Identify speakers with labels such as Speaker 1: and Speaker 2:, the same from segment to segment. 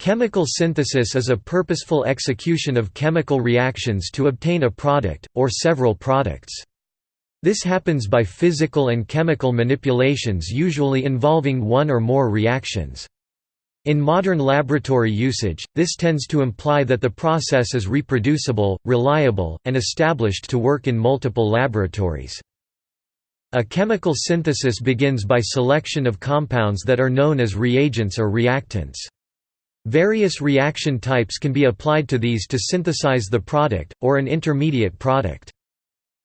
Speaker 1: Chemical synthesis is a purposeful execution of chemical reactions to obtain a product, or several products. This happens by physical and chemical manipulations usually involving one or more reactions. In modern laboratory usage, this tends to imply that the process is reproducible, reliable, and established to work in multiple laboratories. A chemical synthesis begins by selection of compounds that are known as reagents or reactants. Various reaction types can be applied to these to synthesize the product, or an intermediate product.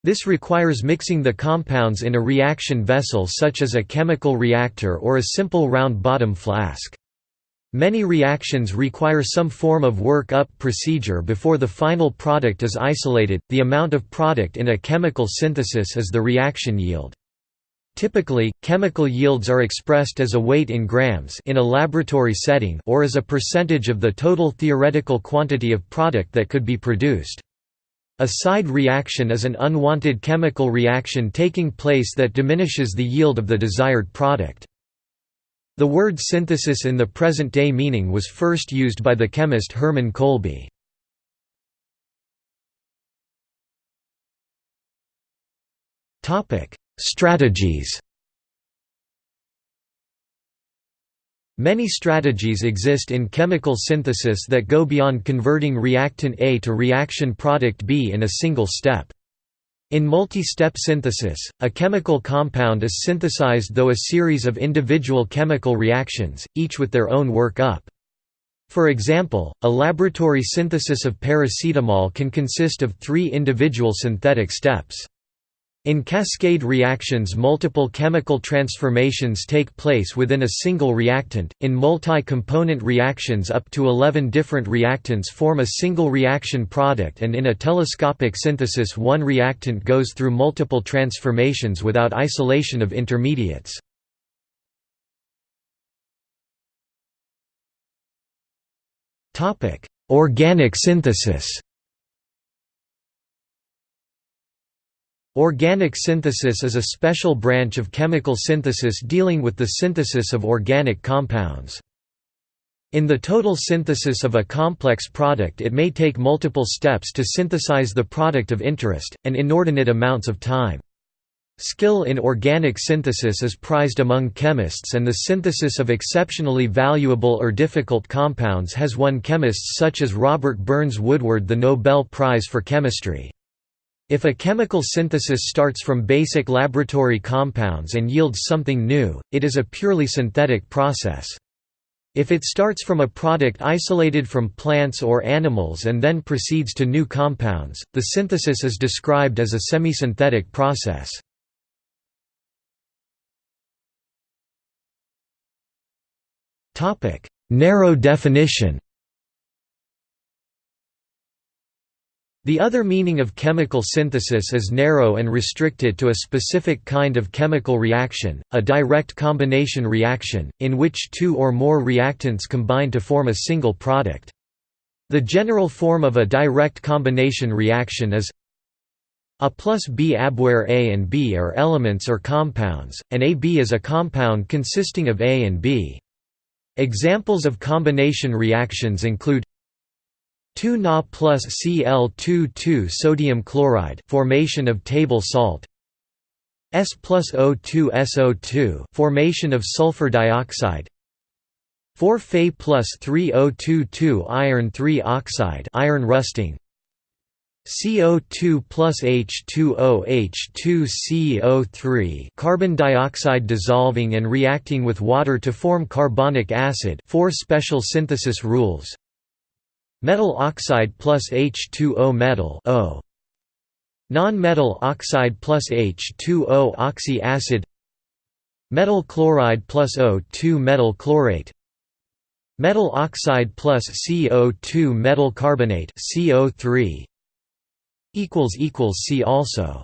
Speaker 1: This requires mixing the compounds in a reaction vessel such as a chemical reactor or a simple round bottom flask. Many reactions require some form of work-up procedure before the final product is isolated. The amount of product in a chemical synthesis is the reaction yield. Typically, chemical yields are expressed as a weight in grams in a laboratory setting or as a percentage of the total theoretical quantity of product that could be produced. A side reaction is an unwanted chemical reaction taking place that diminishes the yield of the desired product. The word synthesis in the present-day meaning was first used by the chemist Hermann Kolbe. Strategies Many strategies exist in chemical synthesis that go beyond converting reactant A to reaction product B in a single step. In multi-step synthesis, a chemical compound is synthesized though a series of individual chemical reactions, each with their own work-up. For example, a laboratory synthesis of paracetamol can consist of three individual synthetic steps. In cascade reactions multiple chemical transformations take place within a single reactant, in multi-component reactions up to 11 different reactants form a single reaction product and in a telescopic synthesis one reactant goes through multiple transformations without isolation of intermediates. Organic synthesis Organic synthesis is a special branch of chemical synthesis dealing with the synthesis of organic compounds. In the total synthesis of a complex product it may take multiple steps to synthesize the product of interest, and inordinate amounts of time. Skill in organic synthesis is prized among chemists and the synthesis of exceptionally valuable or difficult compounds has won chemists such as Robert Burns Woodward the Nobel Prize for Chemistry. If a chemical synthesis starts from basic laboratory compounds and yields something new, it is a purely synthetic process. If it starts from a product isolated from plants or animals and then proceeds to new compounds, the synthesis is described as a semi-synthetic process. Narrow definition The other meaning of chemical synthesis is narrow and restricted to a specific kind of chemical reaction, a direct combination reaction, in which two or more reactants combine to form a single product. The general form of a direct combination reaction is A plus B AB where A and B are elements or compounds, and AB is a compound consisting of A and B. Examples of combination reactions include 2 Na plus Cl2 sodium chloride formation of table salt. S plus O2 SO2 formation of sulfur dioxide. 4 Fe plus 3 O22 iron 3 oxide iron rusting. CO2 plus H2O H2CO3 carbon dioxide dissolving and reacting with water to form carbonic acid four special synthesis rules Metal oxide plus H2O metal O. Non-metal oxide plus H2O oxy acid Metal chloride plus O2 metal chlorate. Metal oxide plus CO2 metal carbonate CO3 See also